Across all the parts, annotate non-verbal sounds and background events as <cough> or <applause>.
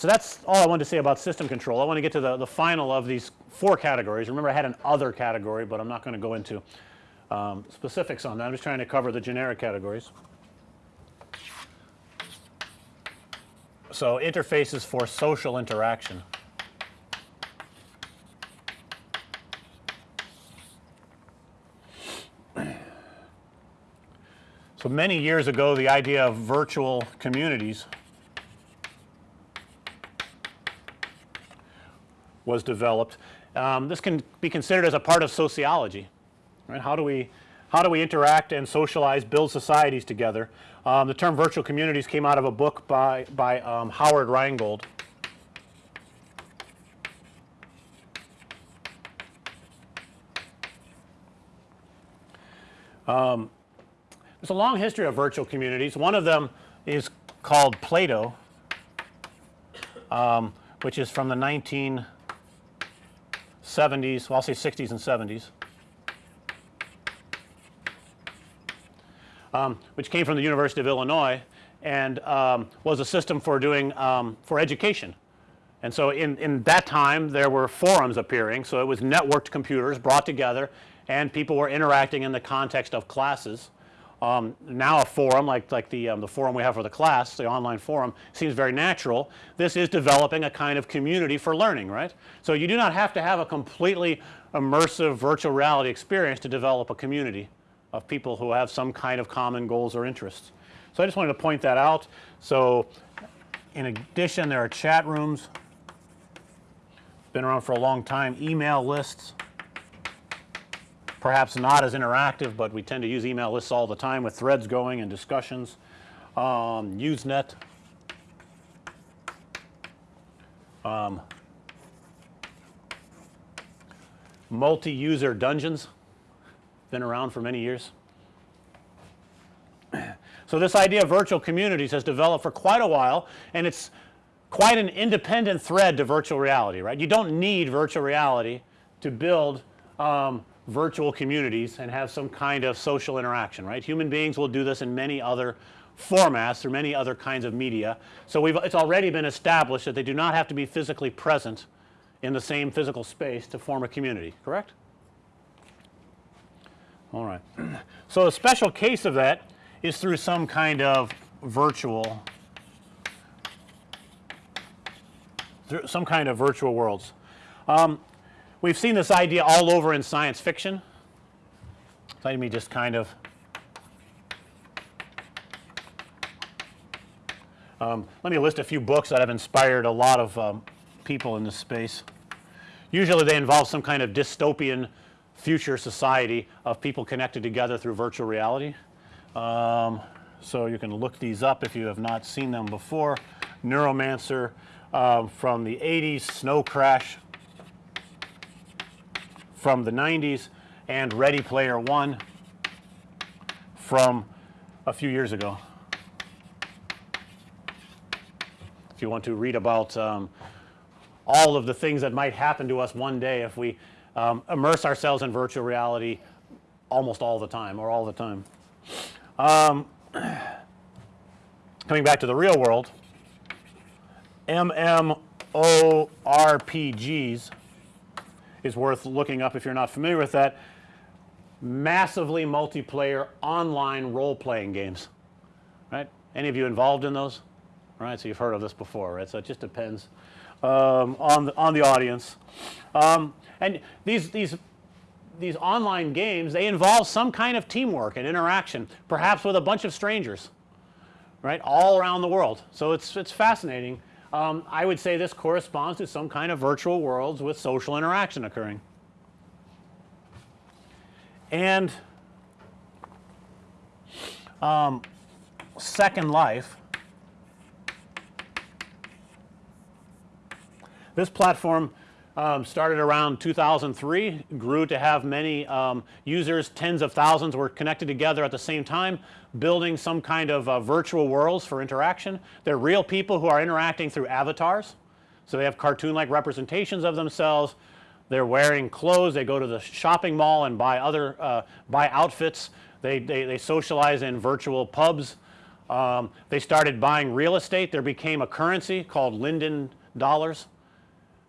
So that's all I wanted to say about system control. I want to get to the, the final of these four categories. Remember I had an other category, but I'm not going to go into um, specifics on that. I'm just trying to cover the generic categories. So, interfaces for social interaction. So, many years ago the idea of virtual communities was developed. Um, this can be considered as a part of sociology, right. How do we how do we interact and socialize, build societies together. Um, the term virtual communities came out of a book by, by um, Howard Rheingold. Um, there's a long history of virtual communities. One of them is called Plato, um, which is from the 19 70s, well I'll say 60s and 70s, um, which came from the University of Illinois and um, was a system for doing um, for education. And so in, in that time there were forums appearing. So it was networked computers brought together and people were interacting in the context of classes. Um, now a forum like, like the, um, the forum we have for the class, the online forum seems very natural. This is developing a kind of community for learning, right. So you do not have to have a completely immersive virtual reality experience to develop a community of people who have some kind of common goals or interests. So I just wanted to point that out. So in addition there are chat rooms, been around for a long time, email lists, perhaps not as interactive, but we tend to use email lists all the time with threads going and discussions. Um, Usenet, um, multi-user dungeons been around for many years. <clears throat> So this idea of virtual communities has developed for quite a while and it's quite an independent thread to virtual reality, right. You don't need virtual reality to build um, virtual communities and have some kind of social interaction, right. Human beings will do this in many other formats through many other kinds of media. So we've it's already been established that they do not have to be physically present in the same physical space to form a community, correct? All right. <clears throat> So a special case of that is through some kind of virtual through some kind of virtual worlds. Um, We've seen this idea all over in science fiction. Let me just kind of um, let me list a few books that have inspired a lot of um, people in this space. Usually they involve some kind of dystopian future society of people connected together through virtual reality. Um, so you can look these up if you have not seen them before. Neuromancer uh, from the 80s, Snow Crash from the 90s and Ready Player One from a few years ago. If you want to read about um, all of the things that might happen to us one day if we um, immerse ourselves in virtual reality almost all the time or all the time. Um, <clears throat> coming back to the real world, MMORPGs is worth looking up if you're not familiar with that. Massively multiplayer online role playing games, right. Any of you involved in those? Right. So you've heard of this before, right. So it just depends um, on the on the audience. Um, and these these these online games they involve some kind of teamwork and interaction perhaps with a bunch of strangers right all around the world. So it's it's fascinating um, I would say this corresponds to some kind of virtual worlds with social interaction occurring. And um, Second Life, this platform um, started around 2003, grew to have many um, users, tens of thousands were connected together at the same time, building some kind of uh, virtual worlds for interaction. They're real people who are interacting through avatars. So they have cartoon like representations of themselves. They're wearing clothes. They go to the shopping mall and buy other uh, buy outfits. They, they, they socialize in virtual pubs Um, they started buying real estate. There became a currency called Linden dollars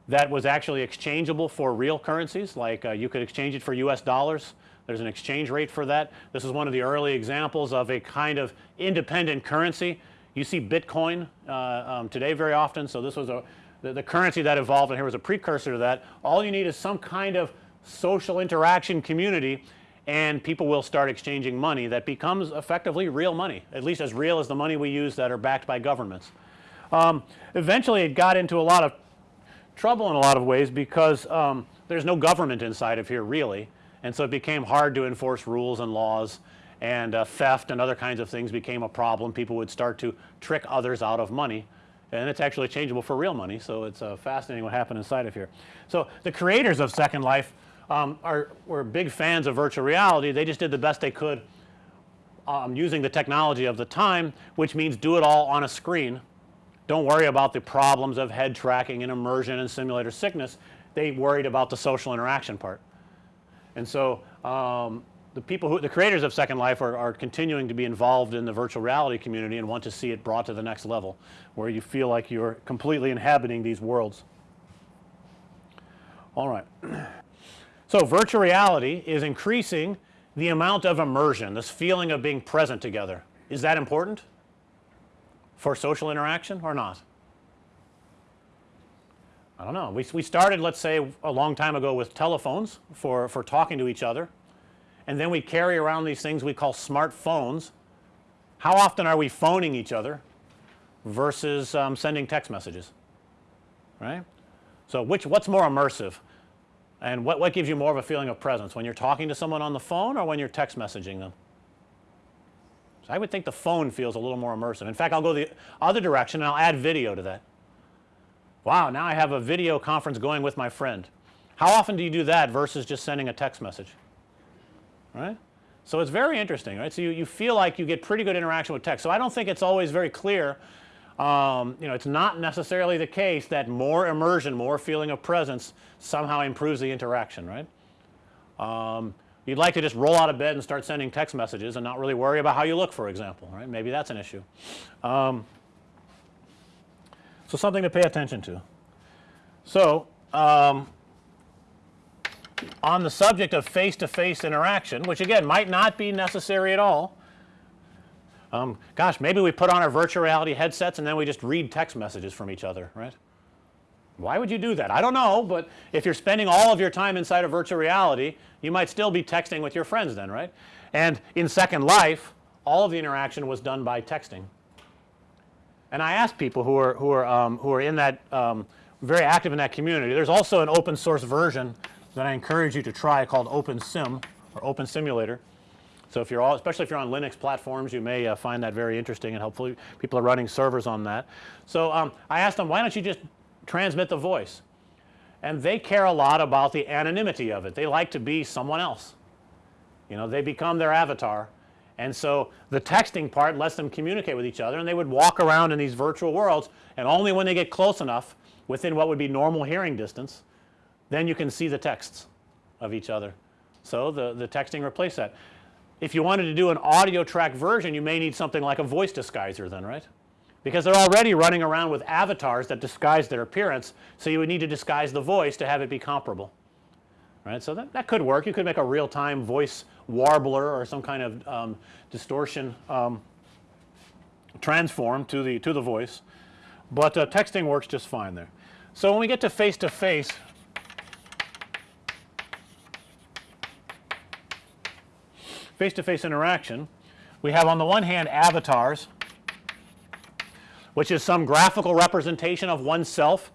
that was actually exchangeable for real currencies like uh, you could exchange it for US dollars. There's an exchange rate for that. This is one of the early examples of a kind of independent currency. You see Bitcoin uh, um, today very often. So, this was a the, the currency that evolved and here was a precursor to that. All you need is some kind of social interaction community and people will start exchanging money that becomes effectively real money at least as real as the money we use that are backed by governments. Um, eventually it got into a lot of trouble in a lot of ways because um, there's no government inside of here really and so it became hard to enforce rules and laws and uh, theft and other kinds of things became a problem. People would start to trick others out of money and it's actually changeable for real money. So, it's uh, fascinating what happened inside of here. So, the creators of Second Life um, are were big fans of virtual reality. They just did the best they could um, using the technology of the time which means do it all on a screen. Don't worry about the problems of head tracking and immersion and simulator sickness. They worried about the social interaction part. And so, um, the people who the creators of Second Life are, are, continuing to be involved in the virtual reality community and want to see it brought to the next level where you feel like you're completely inhabiting these worlds. All right. <clears throat> So, virtual reality is increasing the amount of immersion, this feeling of being present together. Is that important for social interaction or not? I don't know. We, we started let's say a long time ago with telephones for, for talking to each other and then we carry around these things we call smartphones. How often are we phoning each other versus um, sending text messages, right? So, which what's more immersive and what, what gives you more of a feeling of presence when you're talking to someone on the phone or when you're text messaging them? So, I would think the phone feels a little more immersive. In fact, I'll go the other direction and I'll add video to that. Wow, now I have a video conference going with my friend. How often do you do that versus just sending a text message? right. So, it's very interesting right. So, you, you feel like you get pretty good interaction with text. So, I don't think it's always very clear um, you know it's not necessarily the case that more immersion, more feeling of presence somehow improves the interaction right. Um, you'd like to just roll out of bed and start sending text messages and not really worry about how you look for example right. Maybe that's an issue. Um, so, something to pay attention to. So, um, on the subject of face to face interaction which again might not be necessary at all. Um, gosh maybe we put on our virtual reality headsets and then we just read text messages from each other right. Why would you do that? I don't know, but if you're spending all of your time inside of virtual reality you might still be texting with your friends then right. And in Second Life all of the interaction was done by texting. And I asked people who are who are um, who are in that um, very active in that community. There's also an open source version that I encourage you to try called OpenSim or Open Simulator. So, if you're all especially if you're on Linux platforms you may uh, find that very interesting and hopefully people are running servers on that. So, um, I asked them why don't you just transmit the voice and they care a lot about the anonymity of it. They like to be someone else. You know they become their avatar and so the texting part lets them communicate with each other and they would walk around in these virtual worlds and only when they get close enough within what would be normal hearing distance then you can see the texts of each other. So, the, the texting replaced that. If you wanted to do an audio track version you may need something like a voice disguiser then right because they're already running around with avatars that disguise their appearance. So, you would need to disguise the voice to have it be comparable right. So, that, that could work you could make a real time voice warbler or some kind of um, distortion um, transform to the to the voice, but uh, texting works just fine there. So, when we get to face to face face to face interaction, we have on the one hand avatars which is some graphical representation of oneself.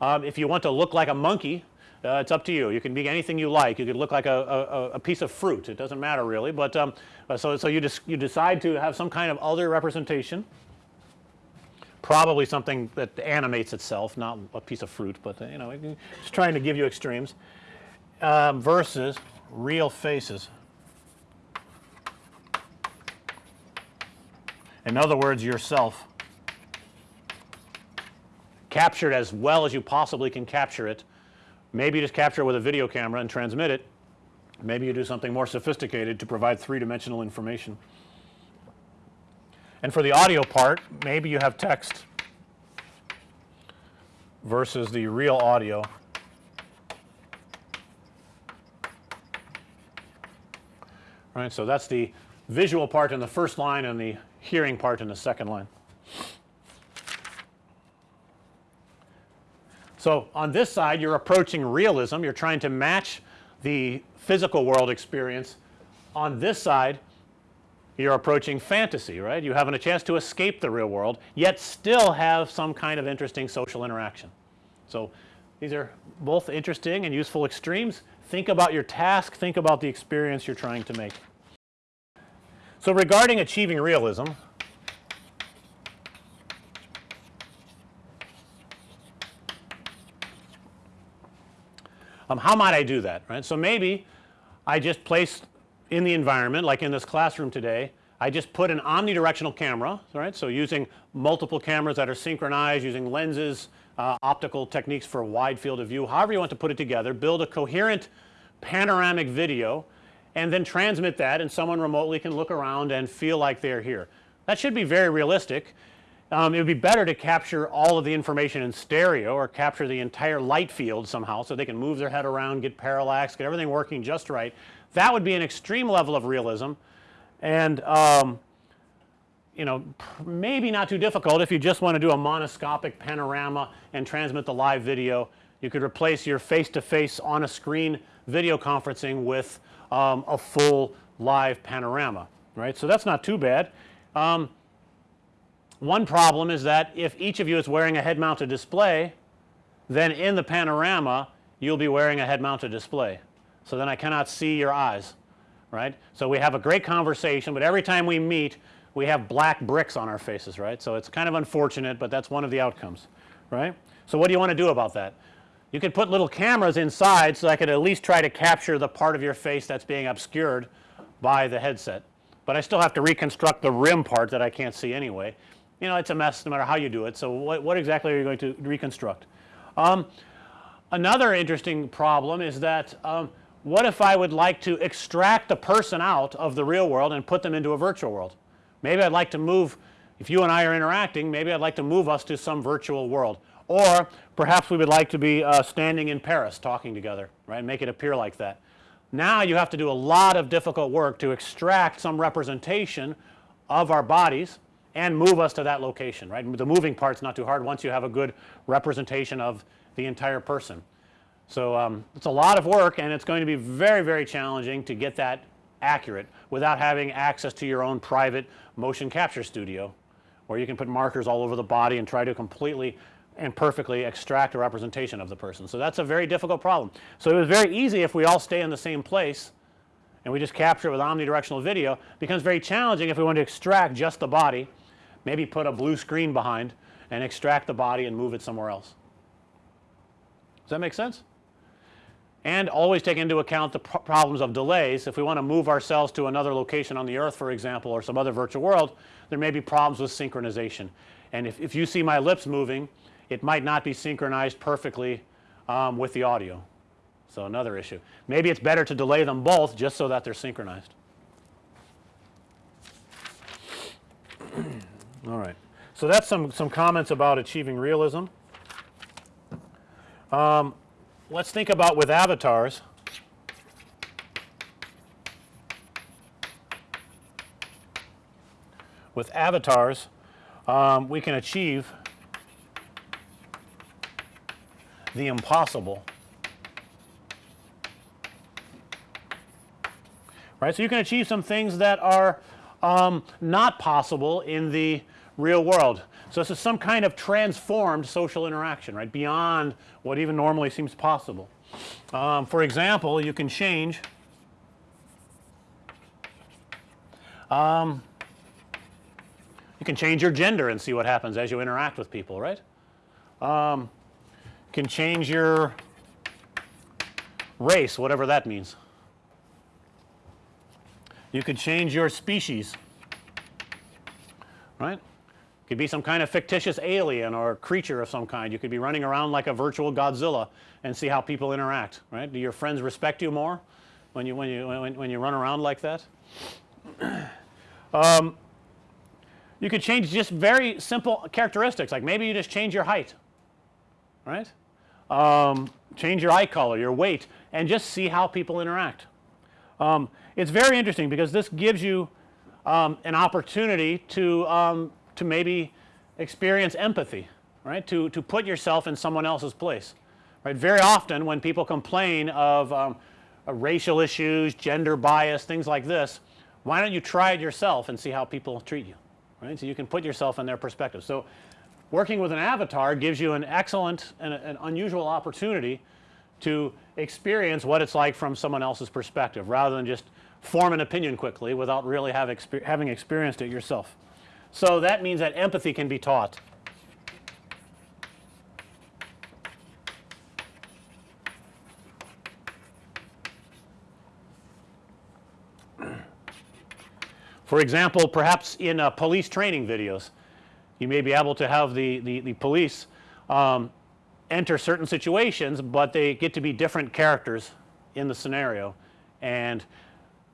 Um, if you want to look like a monkey uh, it's up to you. You can be anything you like. You could look like a, a, a piece of fruit. It doesn't matter really, but um, uh, so, so you, you decide to have some kind of other representation probably something that animates itself not a piece of fruit, but you know just trying to give you extremes um, versus real faces. In other words yourself captured as well as you possibly can capture it. Maybe you just capture it with a video camera and transmit it. Maybe you do something more sophisticated to provide three dimensional information. And for the audio part maybe you have text versus the real audio. Right. So, that's the visual part in the first line and the hearing part in the second line. So, on this side you're approaching realism, you're trying to match the physical world experience. On this side you're approaching fantasy, right. You having a chance to escape the real world yet still have some kind of interesting social interaction. So, these are both interesting and useful extremes. Think about your task, think about the experience you're trying to make. So, regarding achieving realism um, how might I do that right. So, maybe I just place in the environment like in this classroom today I just put an omnidirectional camera right. So, using multiple cameras that are synchronized using lenses uh, optical techniques for wide field of view however you want to put it together build a coherent panoramic video and then transmit that and someone remotely can look around and feel like they're here. That should be very realistic. Um, it would be better to capture all of the information in stereo or capture the entire light field somehow so they can move their head around, get parallax, get everything working just right. That would be an extreme level of realism and um, you know maybe not too difficult if you just want to do a monoscopic panorama and transmit the live video. You could replace your face to face on a screen video conferencing with um, a full live panorama right. So, that's not too bad. Um, one problem is that if each of you is wearing a head mounted display then in the panorama you'll be wearing a head mounted display. So, then I cannot see your eyes right. So, we have a great conversation, but every time we meet we have black bricks on our faces right. So, it's kind of unfortunate, but that's one of the outcomes right. So, what do you want to do about that? You could put little cameras inside so I could at least try to capture the part of your face that's being obscured by the headset, but I still have to reconstruct the rim part that I can't see anyway. You know it's a mess no matter how you do it. So, what, what exactly are you going to reconstruct? Um, another interesting problem is that um, what if I would like to extract the person out of the real world and put them into a virtual world? Maybe I'd like to move if you and I are interacting maybe I'd like to move us to some virtual world or perhaps we would like to be uh, standing in Paris talking together right make it appear like that. Now you have to do a lot of difficult work to extract some representation of our bodies and move us to that location right. The moving part's not too hard once you have a good representation of the entire person. So, um, it's a lot of work and it's going to be very very challenging to get that accurate without having access to your own private motion capture studio where you can put markers all over the body and try to completely and perfectly extract a representation of the person. So, that's a very difficult problem. So, it was very easy if we all stay in the same place and we just capture it with omnidirectional video becomes very challenging if we want to extract just the body maybe put a blue screen behind and extract the body and move it somewhere else. Does that make sense? And always take into account the problems of delays. If we want to move ourselves to another location on the earth for example or some other virtual world there may be problems with synchronization. And if, if you see my lips moving it might not be synchronized perfectly um, with the audio. So, another issue. Maybe it's better to delay them both just so that they're synchronized. All right. So, that's some, some comments about achieving realism. Um, let's think about with avatars. With avatars, um, we can achieve the impossible. Right. So, you can achieve some things that are um, not possible in the real world. So, this is some kind of transformed social interaction right beyond what even normally seems possible. Um, for example, you can change um, you can change your gender and see what happens as you interact with people right. Um, can change your race whatever that means. You could change your species right. Could be some kind of fictitious alien or creature of some kind. You could be running around like a virtual Godzilla and see how people interact right. Do your friends respect you more when you when you when, when you run around like that? <clears throat> um, you could change just very simple characteristics like maybe you just change your height right um, change your eye color your weight and just see how people interact. Um, it's very interesting because this gives you um, an opportunity to um, to maybe experience empathy right to to put yourself in someone else's place right very often when people complain of um, uh, racial issues gender bias things like this why don't you try it yourself and see how people treat you right. So, you can put yourself in their perspective. So, working with an avatar gives you an excellent and an unusual opportunity to experience what it's like from someone else's perspective rather than just form an opinion quickly without really have exper having experienced it yourself. So, that means that empathy can be taught. For example, perhaps in uh, police training videos, you may be able to have the, the, the police um, enter certain situations, but they get to be different characters in the scenario and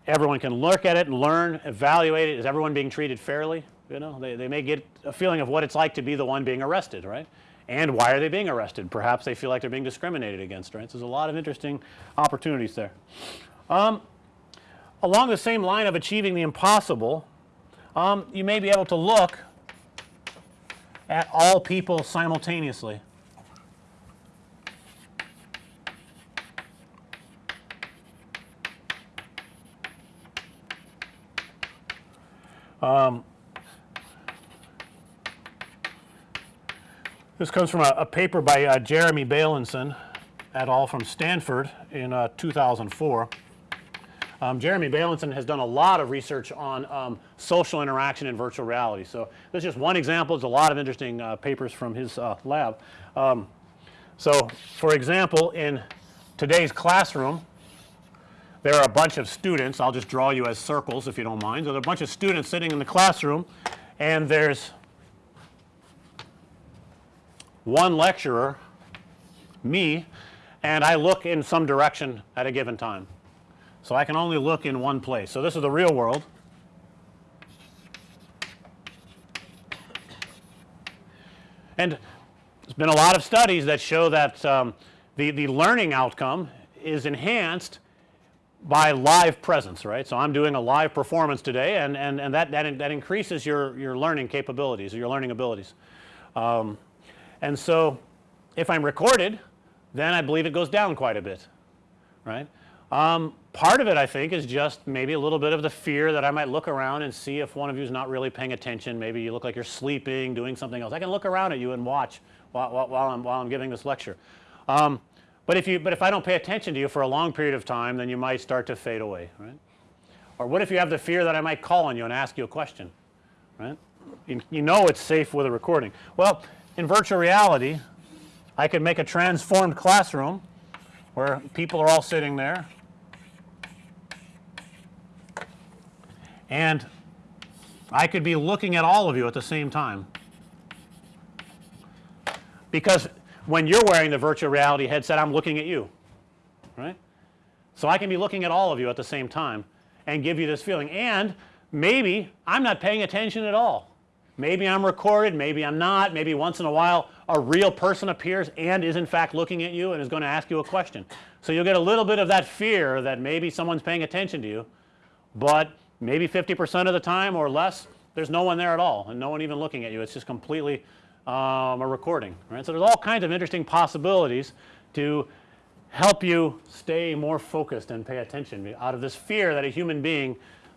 everyone can look at it and learn, evaluate it. Is everyone being treated fairly? You know, they, they may get a feeling of what it's like to be the one being arrested, right? And why are they being arrested? Perhaps they feel like they're being discriminated against, right? So, there's a lot of interesting opportunities there. Um, along the same line of achieving the impossible, um, you may be able to look at all people simultaneously. Um, this comes from a, a paper by uh, Jeremy Bailenson et al. from Stanford in uh, 2004. Um, Jeremy Bailenson has done a lot of research on um, social interaction in virtual reality. So, this is just one example. There's a lot of interesting uh, papers from his uh, lab. Um, so, for example, in today's classroom, there are a bunch of students. I'll just draw you as circles if you don't mind. So, there are a bunch of students sitting in the classroom and there's one lecturer, me, and I look in some direction at a given time. So, I can only look in one place. So, this is the real world. And there's been a lot of studies that show that um, the, the learning outcome is enhanced by live presence right. So, I'm doing a live performance today and, and, and that, that, that increases your, your learning capabilities or your learning abilities. Um, and so, if I'm recorded then I believe it goes down quite a bit right. Um, part of it I think is just maybe a little bit of the fear that I might look around and see if one of you is not really paying attention. Maybe you look like you're sleeping, doing something else. I can look around at you and watch while, while, while I'm, while I'm giving this lecture. Um, but if you, but if I don't pay attention to you for a long period of time, then you might start to fade away, right? Or what if you have the fear that I might call on you and ask you a question, right? You, you know it's safe with a recording. Well, in virtual reality, I could make a transformed classroom where people are all sitting there and I could be looking at all of you at the same time. Because when you're wearing the virtual reality headset I'm looking at you right. So, I can be looking at all of you at the same time and give you this feeling and maybe I'm not paying attention at all. Maybe I'm recorded, maybe I'm not, maybe once in a while a real person appears and is in fact looking at you and is going to ask you a question. So, you'll get a little bit of that fear that maybe someone's paying attention to you, but maybe 50 percent of the time or less there's no one there at all and no one even looking at you. It's just completely um, a recording right. So, there's all kinds of interesting possibilities to help you stay more focused and pay attention out of this fear that a human being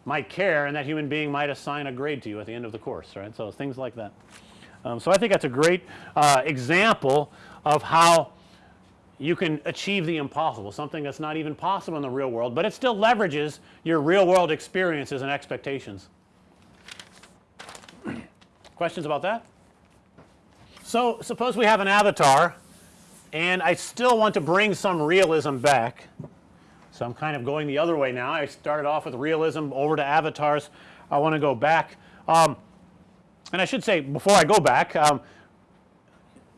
might care and that human being might assign a grade to you at the end of the course right. So, things like that. Um, so, I think that's a great uh, example of how you can achieve the impossible something that's not even possible in the real world, but it still leverages your real world experiences and expectations. <clears throat> Questions about that? So, suppose we have an avatar and I still want to bring some realism back. So, I'm kind of going the other way now. I started off with realism over to avatars. I want to go back. Um, and I should say before I go back, um,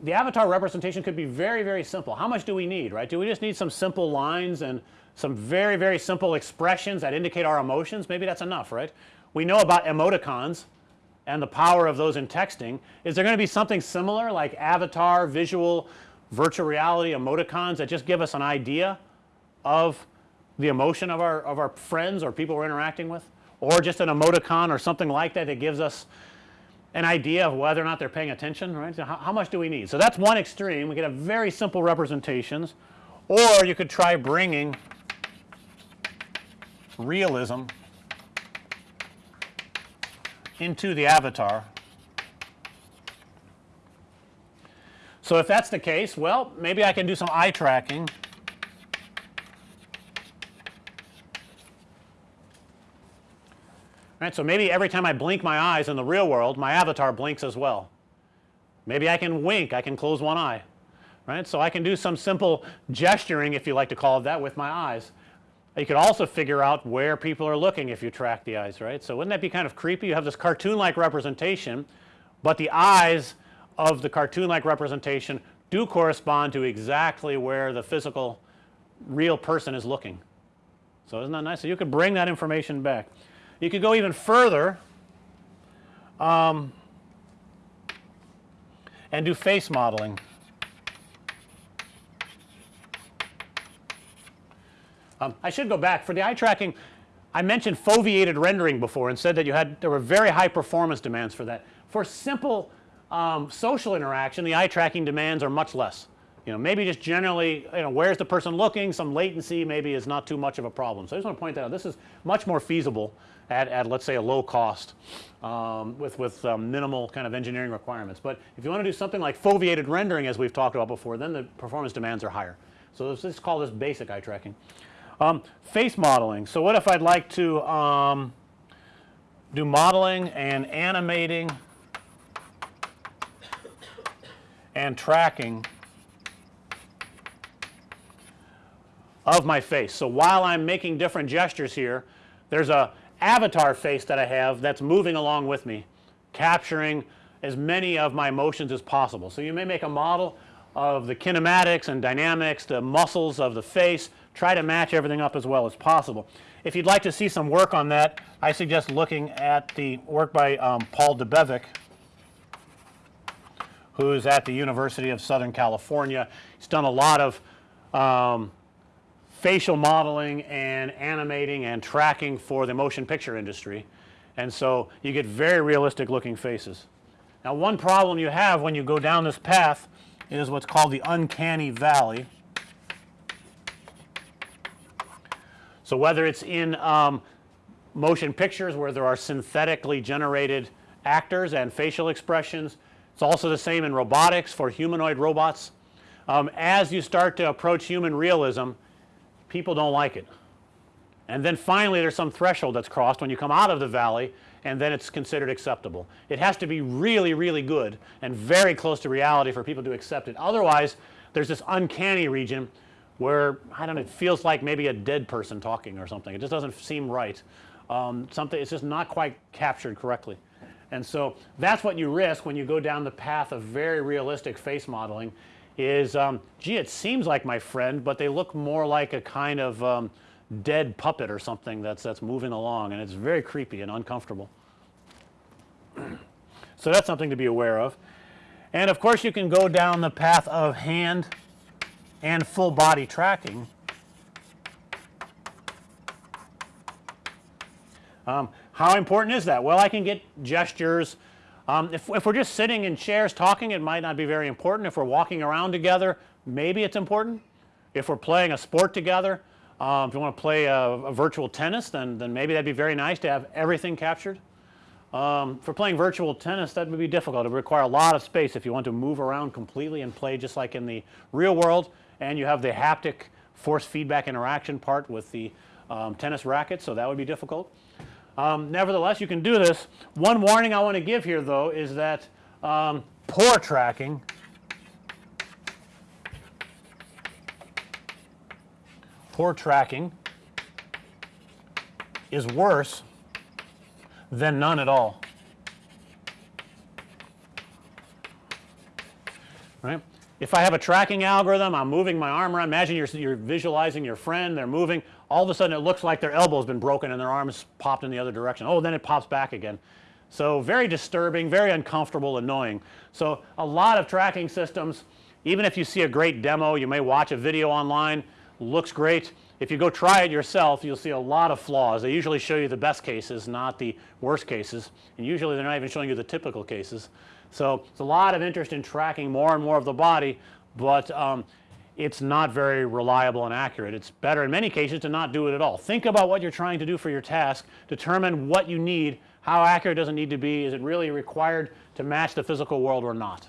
the avatar representation could be very, very simple. How much do we need, right? Do we just need some simple lines and some very, very simple expressions that indicate our emotions? Maybe that's enough, right? We know about emoticons, and the power of those in texting, is there going to be something similar like avatar, visual, virtual reality, emoticons that just give us an idea of the emotion of our of our friends or people we're interacting with or just an emoticon or something like that that gives us an idea of whether or not they're paying attention right. So, how, how much do we need? So, that's one extreme we could have very simple representations or you could try bringing realism into the avatar. So, if that's the case well maybe I can do some eye tracking right. So, maybe every time I blink my eyes in the real world my avatar blinks as well. Maybe I can wink I can close one eye right. So, I can do some simple gesturing if you like to call it that with my eyes. You could also figure out where people are looking if you track the eyes right. So, wouldn't that be kind of creepy you have this cartoon like representation, but the eyes of the cartoon like representation do correspond to exactly where the physical real person is looking. So, isn't that nice? So, you could bring that information back. You could go even further um, and do face modeling. Um, I should go back for the eye tracking I mentioned foveated rendering before and said that you had there were very high performance demands for that. For simple um, social interaction the eye tracking demands are much less. You know maybe just generally you know where's the person looking some latency maybe is not too much of a problem. So, I just want to point that out this is much more feasible at, at let's say a low cost um, with, with um, minimal kind of engineering requirements. But if you want to do something like foveated rendering as we've talked about before then the performance demands are higher. So, let's call this basic eye tracking. Um, face modeling. So, what if I'd like to um, do modeling and animating and tracking of my face. So, while I'm making different gestures here there's a avatar face that I have that's moving along with me capturing as many of my motions as possible. So, you may make a model of the kinematics and dynamics, the muscles of the face, try to match everything up as well as possible. If you'd like to see some work on that I suggest looking at the work by um, Paul Debevec who's at the University of Southern California. He's done a lot of um, facial modeling and animating and tracking for the motion picture industry. And so, you get very realistic looking faces. Now, one problem you have when you go down this path is what's called the uncanny valley. So, whether it's in um, motion pictures where there are synthetically generated actors and facial expressions, it's also the same in robotics for humanoid robots. Um, as you start to approach human realism, people don't like it. And then finally there's some threshold that's crossed when you come out of the valley and then it's considered acceptable. It has to be really, really good and very close to reality for people to accept it. Otherwise, there's this uncanny region where I don't know, it feels like maybe a dead person talking or something. It just doesn't seem right. Um, something it's just not quite captured correctly. And so that's what you risk when you go down the path of very realistic face modeling is um, gee it seems like my friend, but they look more like a kind of um, dead puppet or something that's that's moving along and it's very creepy and uncomfortable. <clears throat> so that's something to be aware of. And of course you can go down the path of hand and full body tracking. Um, how important is that? Well, I can get gestures. Um, if, if we're just sitting in chairs talking, it might not be very important. If we're walking around together, maybe it's important. If we're playing a sport together, um, if you want to play a, a, virtual tennis, then, then maybe that'd be very nice to have everything captured. Um, for playing virtual tennis, that would be difficult. It would require a lot of space if you want to move around completely and play just like in the real world and you have the haptic force feedback interaction part with the um, tennis racket. So, that would be difficult. Um, nevertheless, you can do this. One warning I want to give here though is that um, poor tracking poor tracking is worse than none at all. Right? If I have a tracking algorithm, I'm moving my arm around. Imagine you're, you're visualizing your friend, they're moving. All of a sudden it looks like their elbow's been broken and their arm's popped in the other direction. Oh, then it pops back again. So, very disturbing, very uncomfortable, annoying. So, a lot of tracking systems even if you see a great demo you may watch a video online looks great. If you go try it yourself you'll see a lot of flaws. They usually show you the best cases not the worst cases and usually they're not even showing you the typical cases. So, it's a lot of interest in tracking more and more of the body, but um, it's not very reliable and accurate. It's better in many cases to not do it at all. Think about what you're trying to do for your task, determine what you need, how accurate does it need to be, is it really required to match the physical world or not.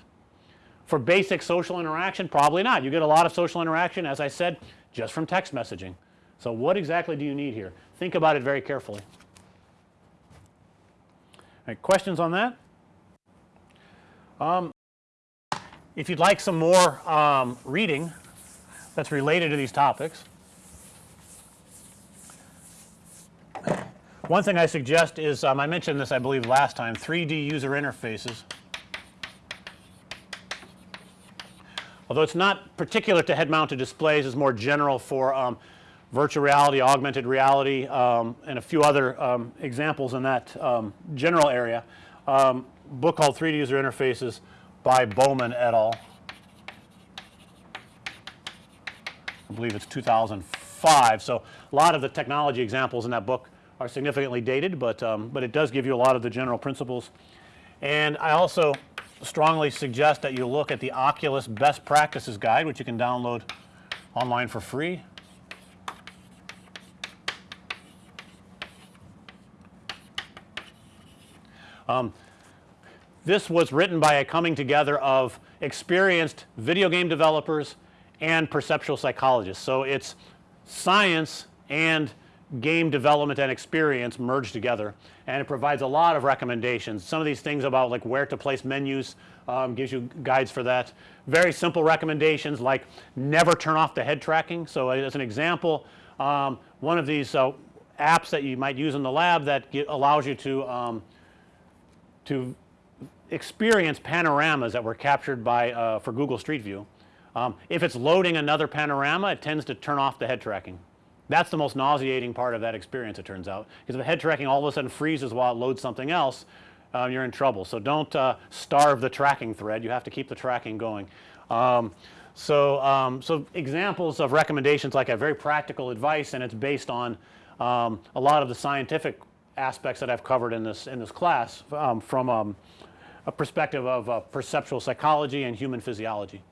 For basic social interaction probably not. You get a lot of social interaction as I said just from text messaging. So, what exactly do you need here? Think about it very carefully. Questions on that? Um, if you'd like some more um, reading that's related to these topics. One thing I suggest is um, I mentioned this I believe last time 3D user interfaces. Although it's not particular to head mounted displays it's more general for um, virtual reality, augmented reality um, and a few other um, examples in that um, general area. Um, book called 3D user interfaces by Bowman et al. I believe it's 2005. So, a lot of the technology examples in that book are significantly dated, but, um, but it does give you a lot of the general principles. And I also strongly suggest that you look at the Oculus best practices guide which you can download online for free. Um, this was written by a coming together of experienced video game developers and perceptual psychologists. So, it's science and game development and experience merged together and it provides a lot of recommendations. Some of these things about like where to place menus um, gives you guides for that. Very simple recommendations like never turn off the head tracking. So, as an example um, one of these uh, apps that you might use in the lab that allows you to um, to experience panoramas that were captured by uh, for Google Street View. Um, if it's loading another panorama it tends to turn off the head tracking. That's the most nauseating part of that experience it turns out, because if the head tracking all of a sudden freezes while it loads something else uh, you're in trouble. So, don't uh, starve the tracking thread you have to keep the tracking going. Um, so, um, so examples of recommendations like a very practical advice and it's based on um, a lot of the scientific aspects that I've covered in this in this class um, from um, a perspective of uh, perceptual psychology and human physiology.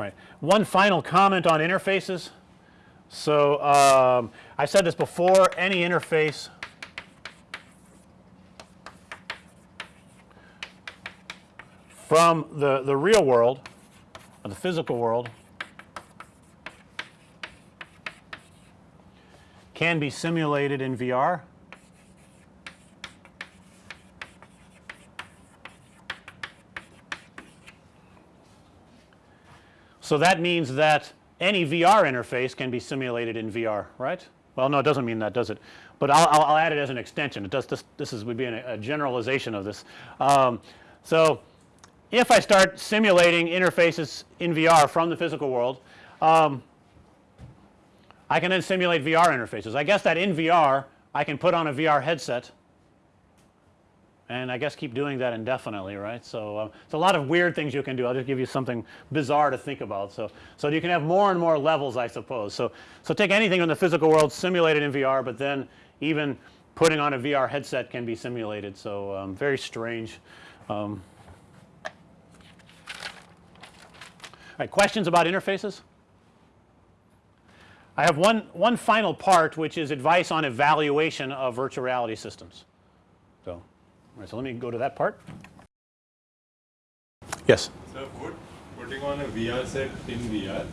All right. One final comment on interfaces. So, um, I said this before any interface from the, the real world or the physical world can be simulated in VR So, that means that any VR interface can be simulated in VR right. Well, no it doesn't mean that does it, but I'll, add it as an extension it does this this is would be an, a generalization of this. Um, so, if I start simulating interfaces in VR from the physical world um, I can then simulate VR interfaces. I guess that in VR I can put on a VR headset and I guess keep doing that indefinitely right. So, uh, it's a lot of weird things you can do. I'll just give you something bizarre to think about. So, so you can have more and more levels I suppose. So, so take anything in the physical world simulate it in VR, but then even putting on a VR headset can be simulated. So, um, very strange. Um, right, questions about interfaces? I have one, one final part which is advice on evaluation of virtual reality systems. So right, so let me go to that part. Yes. So put, putting on a VR set in VR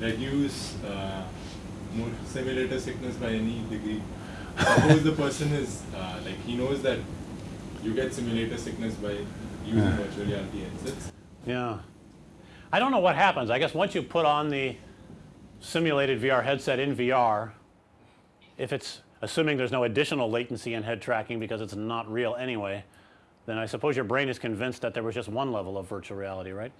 reduce uh, simulator sickness by any degree. Suppose the person is uh, like he knows that you get simulator sickness by using yeah. virtual reality headsets. Yeah. I don't know what happens. I guess once you put on the simulated VR headset in VR, if it's assuming there's no additional latency in head tracking because it's not real anyway, then I suppose your brain is convinced that there was just one level of virtual reality, right.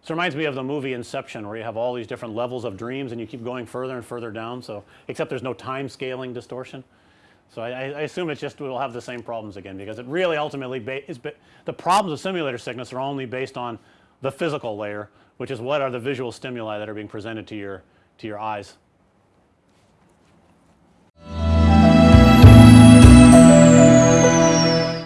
This reminds me of the movie Inception where you have all these different levels of dreams and you keep going further and further down. So, except there's no time scaling distortion. So I, I assume it's just we'll have the same problems again because it really ultimately is the problems of simulator sickness are only based on the physical layer, which is what are the visual stimuli that are being presented to your to your eyes